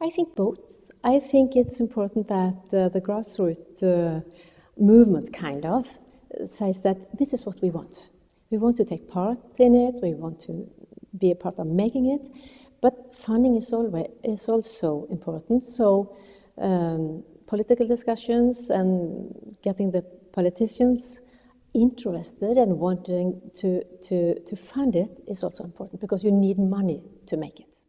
I think both. I think it's important that uh, the grassroots uh, movement kind of says that this is what we want. We want to take part in it, we want to be a part of making it, but funding is, always, is also important. So um, political discussions and getting the politicians interested and wanting to, to, to fund it is also important because you need money to make it.